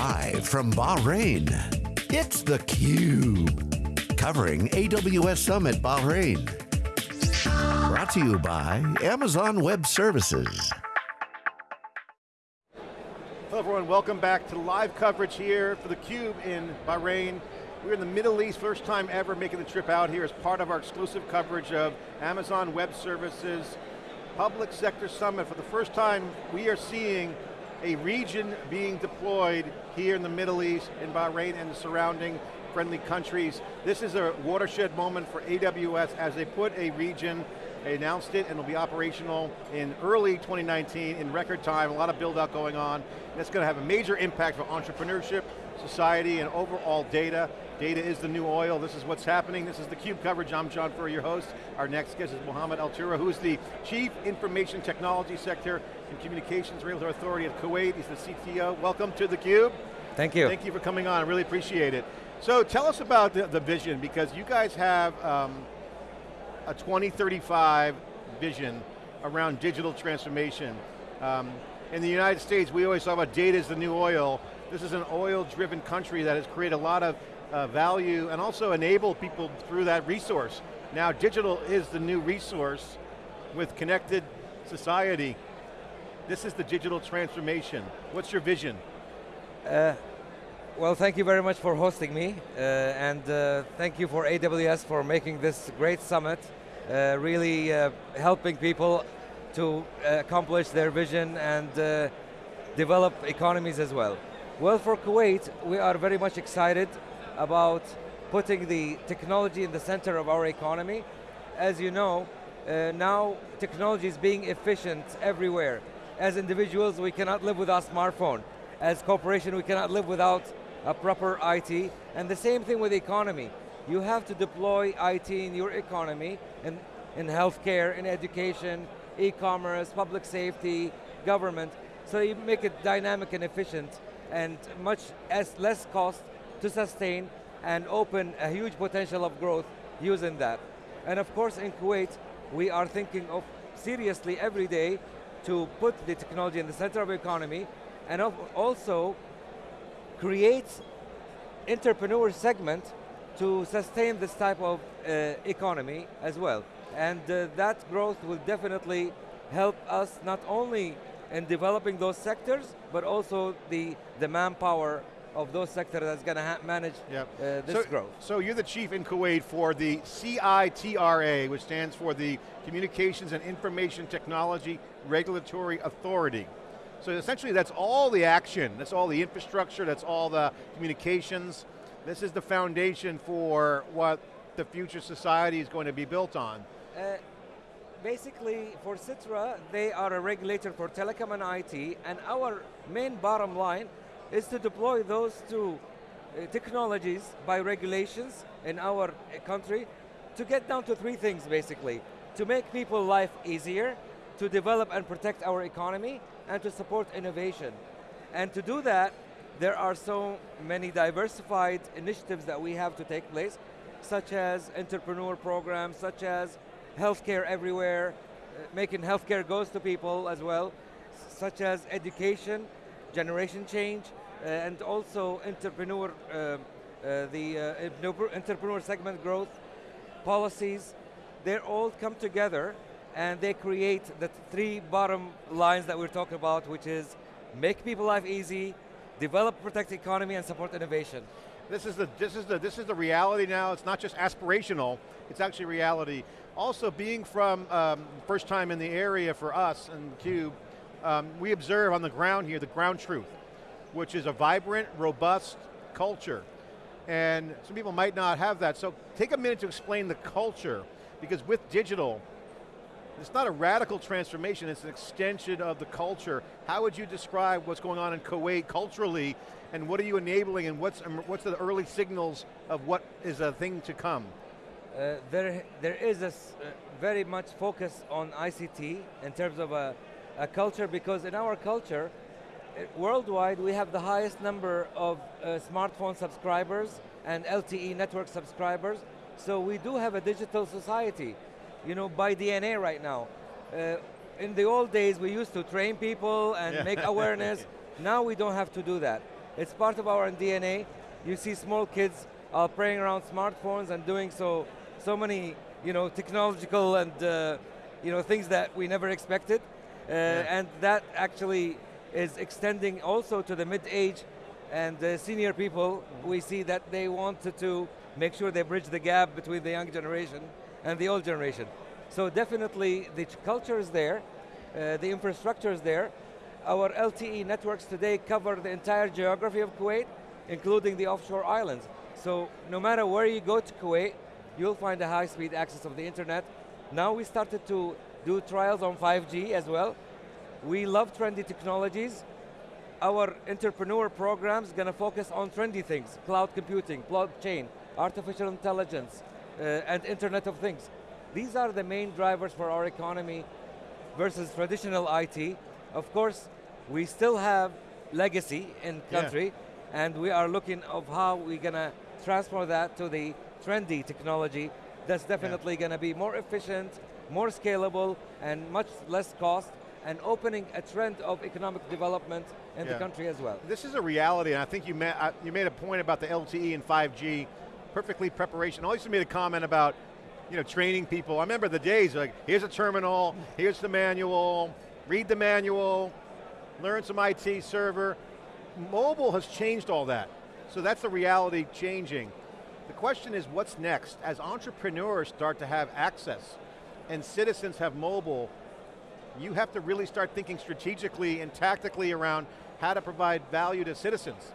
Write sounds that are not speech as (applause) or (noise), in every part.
Live from Bahrain, it's theCUBE. Covering AWS Summit Bahrain. Brought to you by Amazon Web Services. Hello everyone, welcome back to live coverage here for theCUBE in Bahrain. We're in the Middle East, first time ever making the trip out here as part of our exclusive coverage of Amazon Web Services Public Sector Summit. For the first time, we are seeing a region being deployed here in the Middle East, in Bahrain and the surrounding friendly countries. This is a watershed moment for AWS as they put a region, they announced it and it'll be operational in early 2019 in record time, a lot of build out going on. That's going to have a major impact for entrepreneurship, society, and overall data. Data is the new oil, this is what's happening. This is the CUBE coverage, I'm John Furrier, your host. Our next guest is Mohammed Altura, who is the Chief Information Technology Sector and Communications Regulatory Authority of Kuwait. He's the CTO. Welcome to the Cube. Thank you. Thank you for coming on, I really appreciate it. So tell us about the, the vision, because you guys have um, a 2035 vision around digital transformation. Um, in the United States, we always talk about data is the new oil. This is an oil-driven country that has created a lot of uh, value and also enable people through that resource. Now digital is the new resource with connected society. This is the digital transformation. What's your vision? Uh, well, thank you very much for hosting me, uh, and uh, thank you for AWS for making this great summit, uh, really uh, helping people to accomplish their vision and develop economies as well. Well, for Kuwait, we are very much excited about putting the technology in the center of our economy. As you know, uh, now technology is being efficient everywhere. As individuals, we cannot live without smartphone. As corporation, we cannot live without a proper IT. And the same thing with the economy. You have to deploy IT in your economy, in, in healthcare, in education, e-commerce, public safety, government, so you make it dynamic and efficient and much as less cost to sustain and open a huge potential of growth using that. And of course in Kuwait, we are thinking of seriously every day to put the technology in the center of economy and also create entrepreneur segment to sustain this type of uh, economy as well. And uh, that growth will definitely help us not only in developing those sectors, but also the, the manpower of those sectors that's going to manage yep. uh, this so, growth. So you're the chief in Kuwait for the CITRA, which stands for the Communications and Information Technology Regulatory Authority. So essentially that's all the action, that's all the infrastructure, that's all the communications. This is the foundation for what the future society is going to be built on. Uh, basically, for Citra, they are a regulator for telecom and IT, and our main bottom line is to deploy those two uh, technologies by regulations in our uh, country to get down to three things basically. To make people life easier, to develop and protect our economy, and to support innovation. And to do that, there are so many diversified initiatives that we have to take place, such as entrepreneur programs, such as healthcare everywhere, uh, making healthcare goes to people as well, such as education, generation change, and also entrepreneur, uh, uh, the entrepreneur segment growth, policies, they all come together and they create the three bottom lines that we're talking about, which is make people life easy, develop, protect the economy, and support innovation. This is the this is the this is the reality now. It's not just aspirational; it's actually reality. Also, being from um, first time in the area for us in Cube, um, we observe on the ground here the ground truth which is a vibrant, robust culture. And some people might not have that. So take a minute to explain the culture, because with digital, it's not a radical transformation, it's an extension of the culture. How would you describe what's going on in Kuwait culturally, and what are you enabling, and what's, what's the early signals of what is a thing to come? Uh, there, there is a uh, very much focus on ICT in terms of a, a culture, because in our culture, worldwide, we have the highest number of uh, smartphone subscribers and LTE network subscribers. So we do have a digital society, you know, by DNA right now. Uh, in the old days, we used to train people and yeah. make awareness. (laughs) now we don't have to do that. It's part of our DNA. You see small kids are playing around smartphones and doing so, so many, you know, technological and, uh, you know, things that we never expected. Uh, yeah. And that actually is extending also to the mid-age and the senior people. We see that they wanted to make sure they bridge the gap between the young generation and the old generation. So definitely the culture is there, uh, the infrastructure is there. Our LTE networks today cover the entire geography of Kuwait, including the offshore islands. So no matter where you go to Kuwait, you'll find a high-speed access of the internet. Now we started to do trials on 5G as well. We love trendy technologies. Our entrepreneur program's going to focus on trendy things, cloud computing, blockchain, artificial intelligence, uh, and Internet of Things. These are the main drivers for our economy versus traditional IT. Of course, we still have legacy in country, yeah. and we are looking of how we're going to transfer that to the trendy technology that's definitely yeah. going to be more efficient, more scalable, and much less cost, and opening a trend of economic development in yeah. the country as well. This is a reality, and I think you, ma uh, you made a point about the LTE and 5G, perfectly preparation. I also made a comment about you know, training people. I remember the days like, here's a terminal, here's the manual, read the manual, learn some IT server. Mobile has changed all that. So that's the reality changing. The question is what's next? As entrepreneurs start to have access and citizens have mobile, you have to really start thinking strategically and tactically around how to provide value to citizens,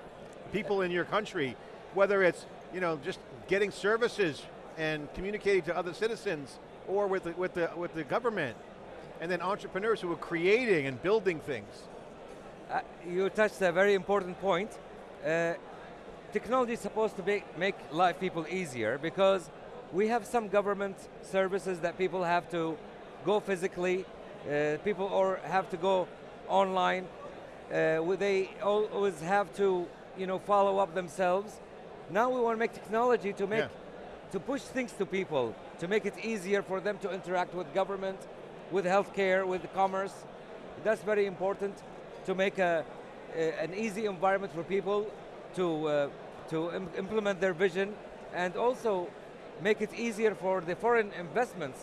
people in your country, whether it's you know, just getting services and communicating to other citizens or with the, with the, with the government, and then entrepreneurs who are creating and building things. Uh, you touched a very important point. Uh, technology is supposed to be, make life people easier because we have some government services that people have to go physically, uh, people or have to go online. Uh, they always have to, you know, follow up themselves. Now we want to make technology to make, yeah. to push things to people, to make it easier for them to interact with government, with healthcare, with commerce. That's very important to make a, a an easy environment for people to, uh, to Im implement their vision and also make it easier for the foreign investments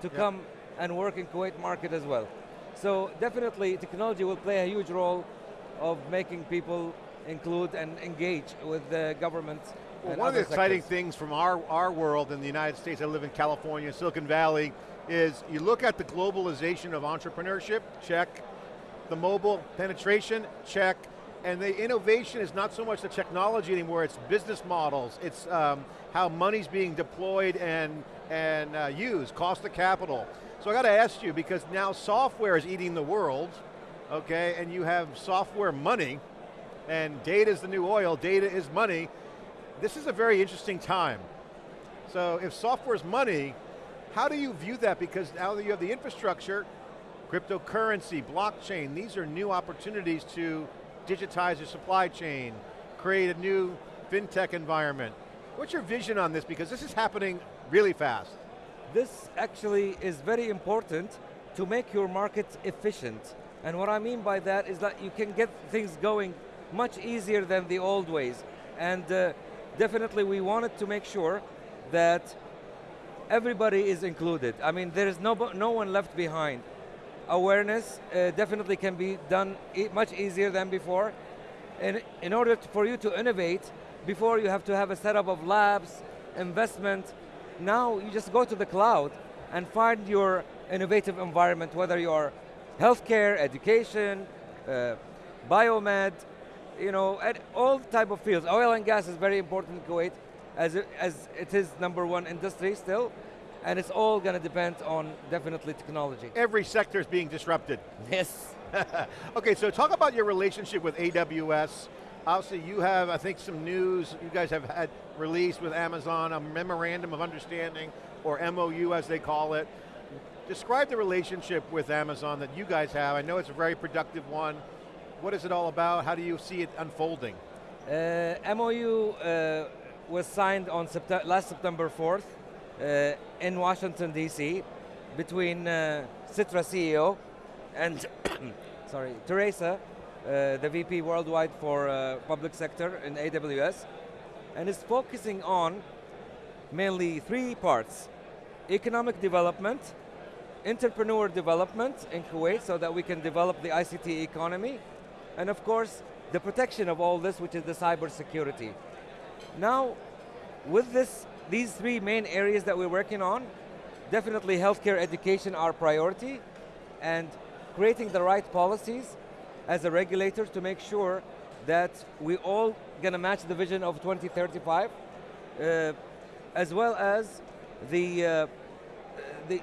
to yeah. come and work in Kuwait market as well. So definitely technology will play a huge role of making people include and engage with the government. Well, one of the exciting things from our, our world in the United States, I live in California, Silicon Valley, is you look at the globalization of entrepreneurship, check. The mobile penetration, check. And the innovation is not so much the technology anymore, it's business models, it's um, how money's being deployed and, and uh, used, cost of capital. So I got to ask you, because now software is eating the world, okay, and you have software money, and data is the new oil, data is money. This is a very interesting time. So if software is money, how do you view that? Because now that you have the infrastructure, cryptocurrency, blockchain, these are new opportunities to digitize your supply chain, create a new fintech environment. What's your vision on this? Because this is happening really fast. This actually is very important to make your market efficient. And what I mean by that is that you can get things going much easier than the old ways. And uh, definitely we wanted to make sure that everybody is included. I mean, there is no, no one left behind. Awareness uh, definitely can be done e much easier than before. And in order to, for you to innovate, before you have to have a setup of labs, investment, now you just go to the cloud and find your innovative environment, whether you're healthcare, education, uh, biomed, you know, at all type of fields. Oil and gas is very important in Kuwait, as it, as it is number one industry still, and it's all going to depend on definitely technology. Every sector is being disrupted. Yes. (laughs) okay, so talk about your relationship with AWS. Obviously you have, I think, some news you guys have had released with Amazon, a memorandum of understanding, or MOU as they call it. Describe the relationship with Amazon that you guys have. I know it's a very productive one. What is it all about? How do you see it unfolding? Uh, MOU uh, was signed on last September 4th uh, in Washington, D.C. between uh, CITRA CEO and, (coughs) sorry, Teresa, the VP worldwide for uh, public sector in AWS, and is focusing on mainly three parts. Economic development, entrepreneur development in Kuwait so that we can develop the ICT economy, and of course, the protection of all this, which is the cyber security. Now, with this, these three main areas that we're working on, definitely healthcare education our priority, and creating the right policies as a regulator to make sure that we all going to match the vision of 2035, uh, as well as the, uh, the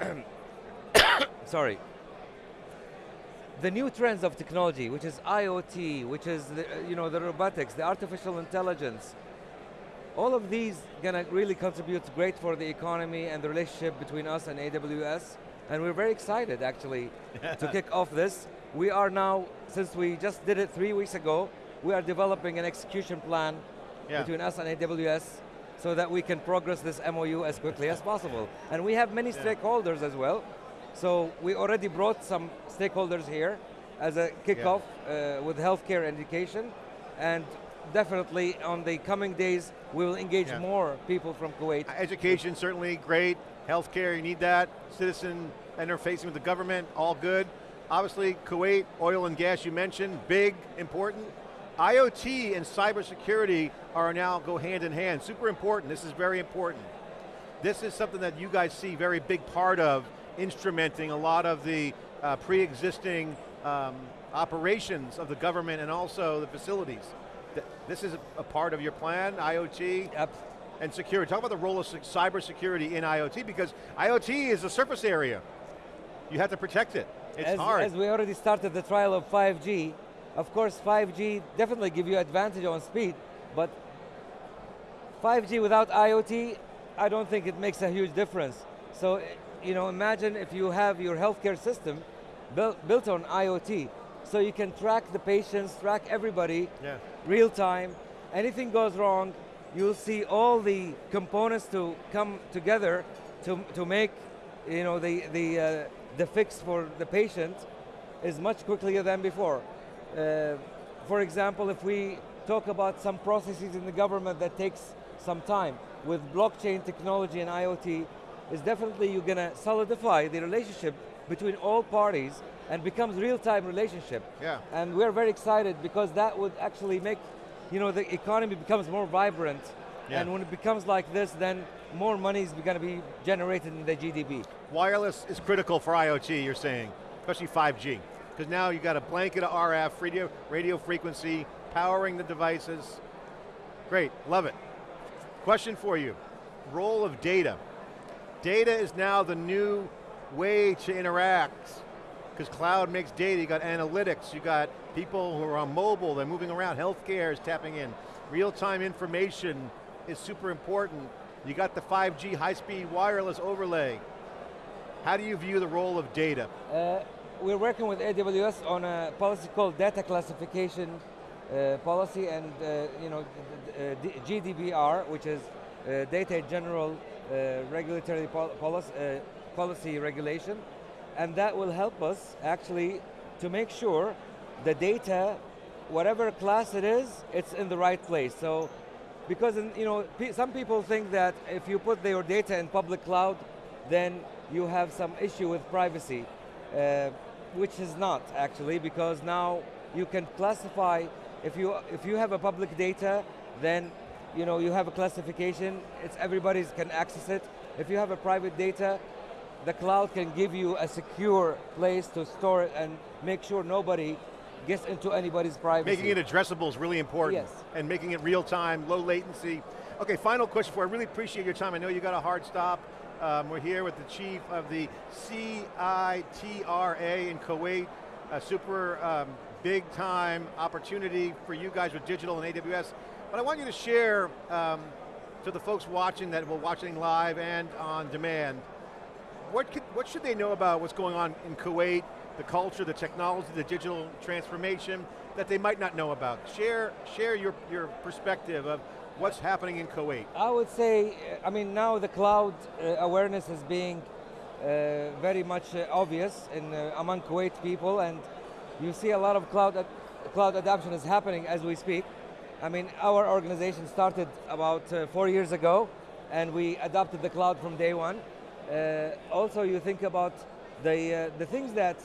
uh, (coughs) sorry, the new trends of technology, which is IoT, which is the, you know, the robotics, the artificial intelligence, all of these going to really contribute great for the economy and the relationship between us and AWS. And we're very excited actually to kick off this. We are now, since we just did it three weeks ago, we are developing an execution plan yeah. between us and AWS so that we can progress this MOU as quickly as possible. And we have many yeah. stakeholders as well. So we already brought some stakeholders here as a kickoff yeah. uh, with healthcare education. And definitely on the coming days, we will engage yeah. more people from Kuwait. Education, certainly great. Healthcare, you need that. Citizen interfacing with the government, all good. Obviously, Kuwait, oil and gas you mentioned, big, important. IoT and cybersecurity are now go hand in hand, super important, this is very important. This is something that you guys see very big part of instrumenting a lot of the uh, pre-existing um, operations of the government and also the facilities. This is a part of your plan, IoT? Yep. And security. Talk about the role of cybersecurity in IoT because IoT is a surface area. You have to protect it. It's as, hard. As we already started the trial of 5G, of course 5G definitely give you advantage on speed, but 5G without IoT, I don't think it makes a huge difference. So, you know, imagine if you have your healthcare system built, built on IoT, so you can track the patients, track everybody, yeah. real time. Anything goes wrong, you'll see all the components to come together to, to make you know, the, the, uh, the fix for the patient is much quicker than before. Uh, for example, if we talk about some processes in the government that takes some time, with blockchain technology and IoT, is definitely you're going to solidify the relationship between all parties and becomes real-time relationship. Yeah. And we're very excited because that would actually make, you know, the economy becomes more vibrant. Yeah. And when it becomes like this, then more money is going to be generated in the GDP. Wireless is critical for IoT, you're saying, especially 5G. Because now you've got a blanket of RF, radio, radio frequency, powering the devices. Great, love it. Question for you, role of data. Data is now the new way to interact because cloud makes data, you got analytics, you got people who are on mobile, they're moving around, healthcare is tapping in. Real-time information is super important. You got the 5G high-speed wireless overlay. How do you view the role of data? Uh, we're working with AWS on a policy called data classification uh, policy and uh, you know uh, GDPR, which is uh, data general uh, regulatory pol policy, policy regulation and that will help us actually to make sure the data, whatever class it is, it's in the right place. So, because in, you know, some people think that if you put your data in public cloud, then you have some issue with privacy, uh, which is not actually, because now you can classify, if you, if you have a public data, then you know, you have a classification, it's everybody can access it. If you have a private data, the cloud can give you a secure place to store it and make sure nobody gets into anybody's privacy. Making it addressable is really important. Yes. And making it real time, low latency. Okay, final question for you. I really appreciate your time. I know you got a hard stop. Um, we're here with the chief of the CITRA in Kuwait, a super um, big time opportunity for you guys with digital and AWS. But I want you to share um, to the folks watching that will watching live and on demand, what, could, what should they know about what's going on in Kuwait, the culture, the technology, the digital transformation that they might not know about? Share, share your, your perspective of what's happening in Kuwait. I would say, I mean now the cloud uh, awareness is being uh, very much uh, obvious in, uh, among Kuwait people and you see a lot of cloud, ad- cloud adoption is happening as we speak. I mean, our organization started about uh, four years ago, and we adopted the cloud from day one. Uh, also, you think about the, the things that,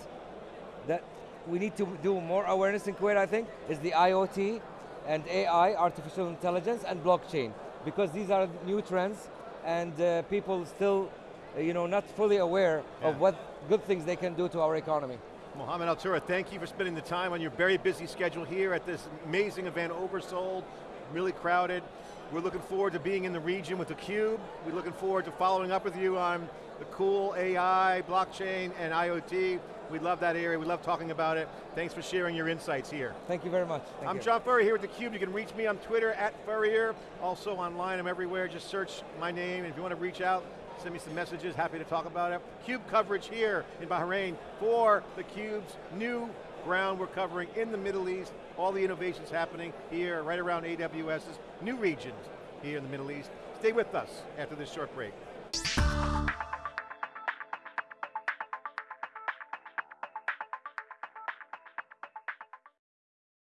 that we need to do more awareness in Kuwait, I think, is the IoT and AI, artificial intelligence, and blockchain, because these are new trends, and uh, people still, uh, you know, not fully aware Yeah. of what good things they can do to our economy. Mohammed Altura, thank you for spending the time on your very busy schedule here at this amazing event, Oversold, really crowded. We're looking forward to being in the region with theCUBE. We're looking forward to following up with you on the cool AI, blockchain, and IoT. We love that area, we love talking about it. Thanks for sharing your insights here. Thank you very much. Thank I'm you. John Furrier here with theCUBE. You can reach me on Twitter, at Furrier. Also online, I'm everywhere. Just search my name. If you want to reach out, send me some messages. Happy to talk about it. CUBE coverage here in Bahrain for theCUBE's new ground we're covering in the Middle East. All the innovations happening here, right around AWS's new regions here in the Middle East. Stay with us after this short break.